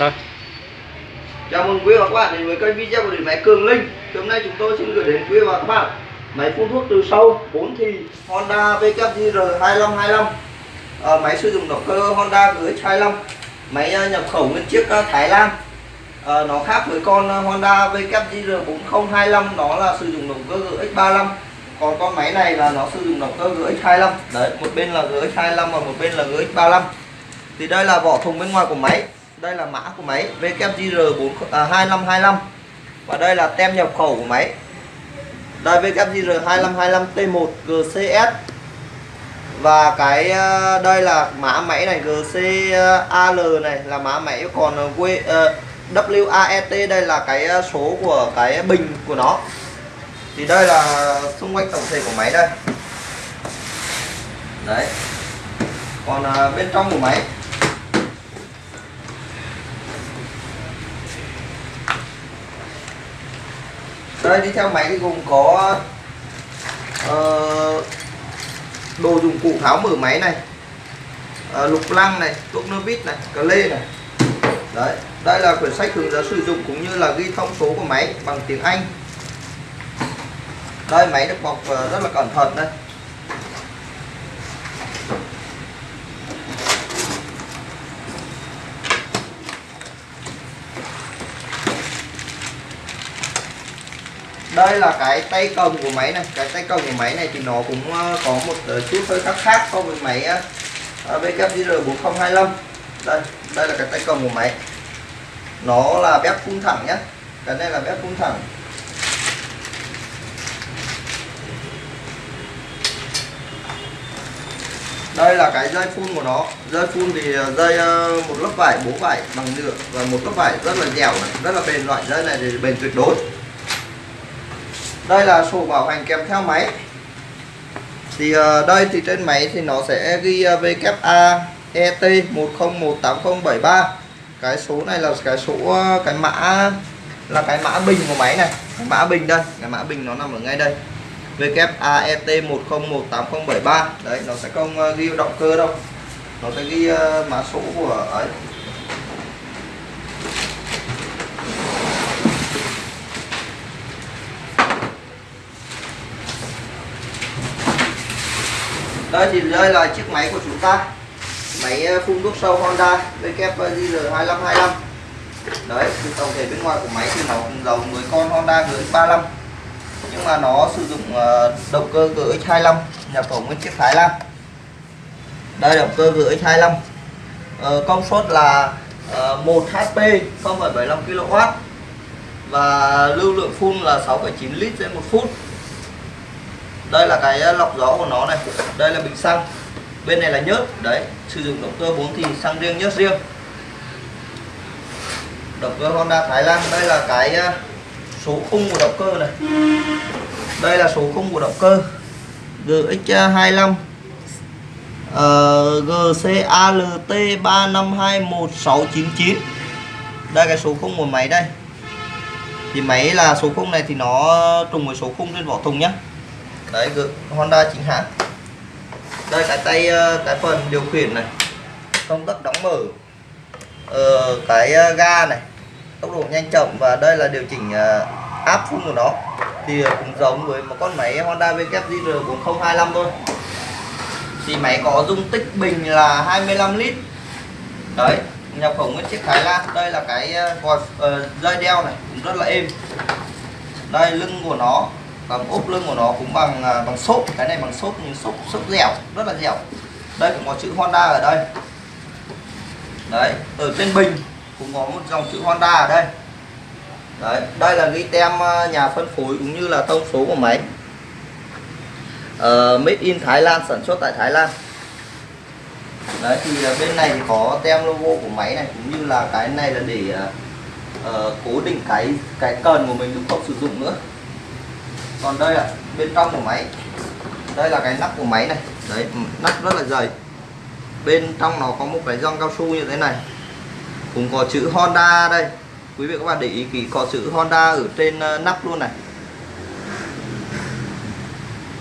Rồi. Chào mừng quý vị và các bạn đến với kênh video của điện máy Cường Linh. Thì hôm nay chúng tôi xin gửi đến quý vị và các bạn máy phun thuốc từ sâu 4 thì Honda VKR2525. À, ờ, máy sử dụng động cơ Honda GX25. Máy ờ, nhập khẩu nguyên chiếc ờ, Thái Lan. À, nó khác với con Honda VKR4025 nó là sử dụng động cơ GX35. Còn con máy này là nó sử dụng động cơ GX25. Đấy, một bên là GX25 và một bên là GX35. Thì đây là vỏ thùng bên ngoài của máy đây là mã của máy VKGR 4 à, 2525 và đây là tem nhập khẩu của máy. Đây VKGR 2525 T1 GCS và cái à, đây là mã máy này GCAL này là mã máy còn à, à, W, uh, WAET đây là cái số của cái bình của nó. Thì đây là xung quanh tổng thể của máy đây. Đấy. Còn uh, bên trong của máy đây đi theo máy thì gồm có uh, đồ dụng cụ tháo mở máy này uh, lục lăng này thuốc nơ vít này cờ lê này. Đấy đây là quyển sách hướng dẫn sử dụng cũng như là ghi thông số của máy bằng tiếng Anh. Đây máy được bọc ờ, rất là cẩn thận đây. Đây là cái tay cầm của máy này. Cái tay cầm của máy này thì nó cũng ờ, có một ờ, chút hơi khác khác so với máy ờ, BKR 4025 đây đây là cái tay cầm của máy. Nó là bếp phun thẳng nhé cái này là bếp phun thẳng. Đây là cái dây phun của nó. Dây phun thì dây một lớp vải bố vải bằng nhựa và một lớp vải rất là dẻo này, rất là bền. Loại dây này thì bền tuyệt đối đây là sổ bảo hành kèm theo máy. Thì uh, đây thì trên máy thì nó sẽ ghi uh, VKA ET 10180073 cái số này là cái số uh, cái mã là cái mã bình của máy này. Cái mã bình đây cái mã bình nó nằm ở ngay đây. VKAET 1018073 đấy nó sẽ không uh, ghi động cơ đâu. Nó sẽ ghi uh, mã số của ấy. Đây thì đây là chiếc máy của chúng ta. Máy ờ, phun thuốc sâu Honda WGR 2525 đấy thì tổng thể bên ngoài của máy thì nó cũng giống với con Honda GX35 nhưng mà nó sử dụng ờ, động cơ GX25 nhập khẩu nguyên chiếc Thái Lan. Đây động cơ GX25 ờ, công suất là 1 HP 0,75 kW và lưu lượng phun là 6,9 lít trên một phút đây là cái ờ, lọc gió của nó này. Đây là bình xăng. Bên này là nhớt. Đấy sử dụng động cơ 4 thì xăng riêng nhớt riêng. Động cơ Honda Thái Lan đây là cái ờ, số khung của động cơ này. Đây là số khung của động cơ. GX25 uh, GCALT 3521699 đây cái số khung của máy đây. Thì máy là số khung này thì nó trùng với số khung trên vỏ thùng nhé đấy Honda chính hãng. Đây cái tay ờ, cái phần điều khiển này. Công tắc đóng mở. Ờ, cái ờ, ga này. Tốc độ nhanh chậm và đây là điều chỉnh ờ, áp phun của nó. Thì cũng giống với một con máy Honda VKGR 4025 thôi. Thì máy có dung tích bình là 25 lít. Đấy nhập khẩu nguyên chiếc Thái Lan. Đây là cái vòi uh, dây đeo này. Cũng rất là êm. Đây lưng của nó còn ốp lưng của nó cũng bằng à, bằng xốp. Cái này bằng xốp nhưng xốp xốp dẻo rất là dẻo. Đây cũng có chữ Honda ở đây. Đấy ở trên bình cũng có một dòng chữ Honda ở đây. Đấy đây là ghi tem à, nhà phân phối cũng như là thông số của máy. Uh, made in Thái Lan sản xuất tại Thái Lan. Đấy thì à, bên này thì có tem logo của máy này cũng như là cái này là để uh, cố định cái cái cần của mình không sử dụng nữa còn đây là bên trong của máy. Đây là cái nắp của máy này. Đấy ừ, nắp rất là dày. Bên trong nó có một cái gioăng cao su như thế này. Cũng có chữ Honda đây. Quý vị các bạn để ý kỹ, có chữ Honda ở trên ờ, nắp luôn này.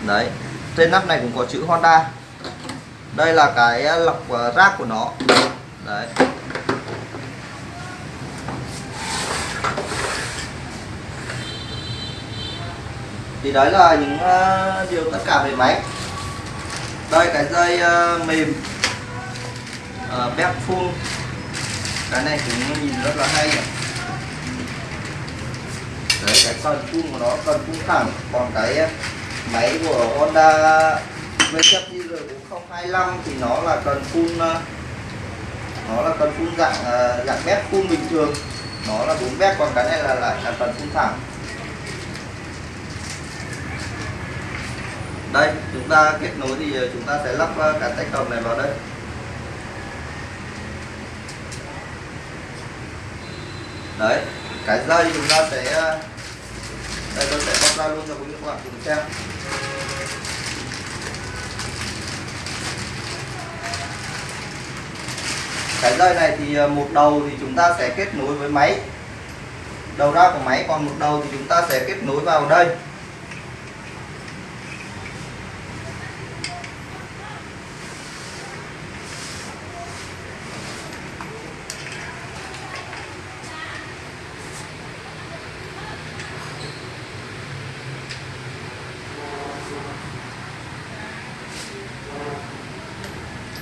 Đấy, trên nắp này cũng có chữ Honda. Đây là cái ờ, lọc ờ, rác của nó. Đấy. Thì đấy là những uh, điều tất cả về máy. Đây cái dây uh, mềm ờ, uh, bếp full. Cái này cũng nhìn rất là hay nhỉ? đấy cái cần phun của nó cần phun thẳng. Còn cái máy của Honda VZR 4025 thì nó là cần phun nó là cần phun dạng dạng bếp phun bình thường. Nó là bốn bếp còn cái này là lại là cần phun thẳng. Đây, chúng ta kết nối thì ờ, chúng ta sẽ lắp ờ, cả tay cầm này vào đây. Đấy, cái dây chúng ta sẽ ờ, đây tôi sẽ bóc ra luôn cho quý vị các bạn cùng xem. Cái dây này thì một đầu thì chúng ta sẽ kết nối với máy. Đầu ra của máy, còn một đầu thì chúng ta sẽ kết nối vào đây.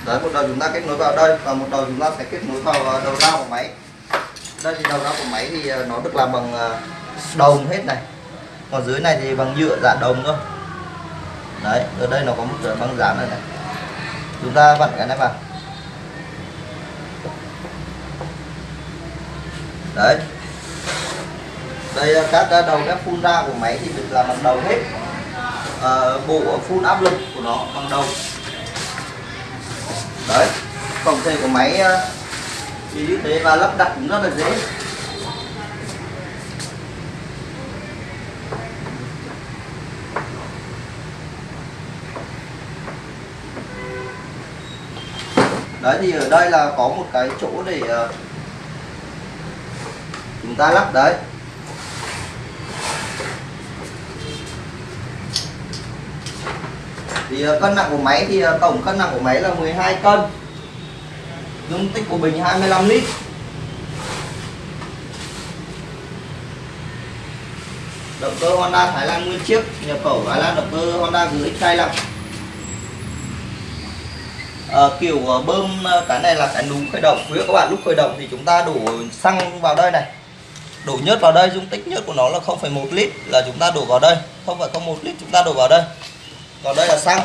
Đấy một đầu chúng ta kết nối vào đây và một đầu chúng ta sẽ kết nối vào ờ, đầu ra của máy. Đây thì đầu ra của máy thì ờ, nó được làm bằng ờ, đồng hết này. Còn dưới này thì bằng nhựa dạng đồng thôi. Đấy ở đây nó có một băng dán này này. Chúng ta vặn cái này vào. Đấy. Đây các đầu các phun ra của máy thì được làm bằng đầu hết. À, bộ phun áp lực của nó bằng đầu đấy phòng thể của máy ờ, thì như thế và lắp đặt cũng rất là dễ. Đấy, thì ở đây là có một cái chỗ để ờ, chúng ta lắp đấy. Thì ờ, cân nặng của máy thì ờ, tổng cân nặng của máy là 12 cân. Dung tích của bình 25 lít. Động cơ Honda Thái Lan nguyên chiếc nhập khẩu Thái Lan động cơ Honda GX25 à, ờ, kiểu bơm cái này là cái núm khởi động. Quý các bạn lúc khởi động thì chúng ta đổ xăng vào đây này. Đổ nhớt vào đây dung tích nhớt của nó là 0,1 lít là chúng ta đổ vào đây. 0,01 lít chúng ta đổ vào đây còn đây là xăng.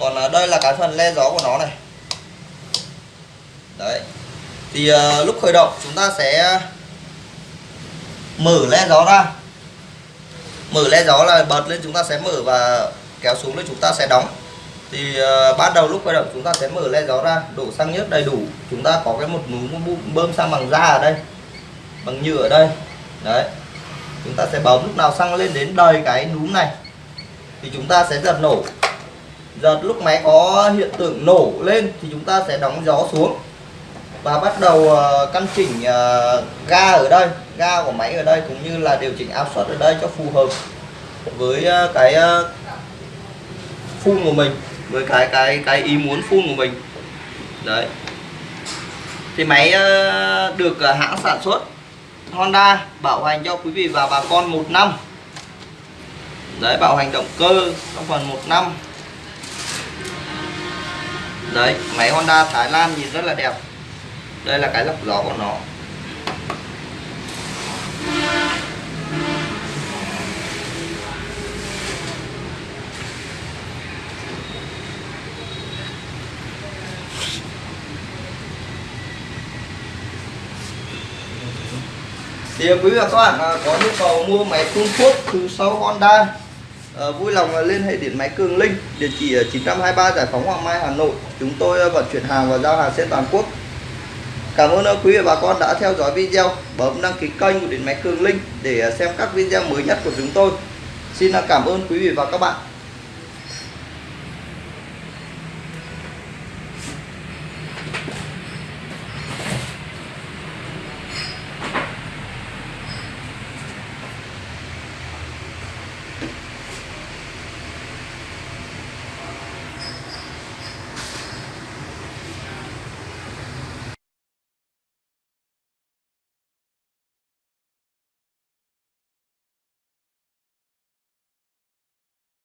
Còn à, đây là cái phần le gió của nó này. Đấy. Thì uh, lúc khởi động chúng ta sẽ mở le gió ra. Mở le gió là bật lên chúng ta sẽ mở và kéo xuống lên chúng ta sẽ đóng. Thì à, uh, bắt đầu lúc khởi động chúng ta sẽ mở le gió ra đổ xăng nhớt đầy đủ. Chúng ta có cái một núm bơm xăng bằng da ở đây bằng nhựa ở đây. Đấy. Chúng ta sẽ bấm lúc nào xăng lên đến đầy cái núm này thì chúng ta sẽ giật nổ. Giật lúc máy có hiện tượng nổ lên thì chúng ta sẽ đóng gió xuống. Và bắt đầu ờ, căn chỉnh ờ, ga ở đây, ga của máy ở đây cũng như là điều chỉnh áp suất ở đây cho phù hợp với ờ, cái phun của mình, với cái cái cái ý muốn phun của mình. Đấy. Thì máy được hãng sản xuất Honda bảo hành cho quý vị và bà con một năm đấy bảo hành động cơ, trong phần một năm. Đấy, máy Honda Thái Lan nhìn rất là đẹp. Đây là cái lọc gió của nó. Thì quý vị và các bạn à, có nhu cầu mua máy phun thuốc từ sau Honda à, vui lòng ờ, liên hệ điện máy Cường Linh địa chỉ ờ, 923 Giải phóng Hoàng Mai Hà Nội. Chúng tôi vận chuyển hàng và giao hàng trên toàn quốc. Cảm ơn quý vị và bà con đã theo dõi video. Bấm đăng ký kênh của điện máy Cường Linh để xem các video mới nhất của chúng tôi. Xin cảm ơn quý vị và các bạn.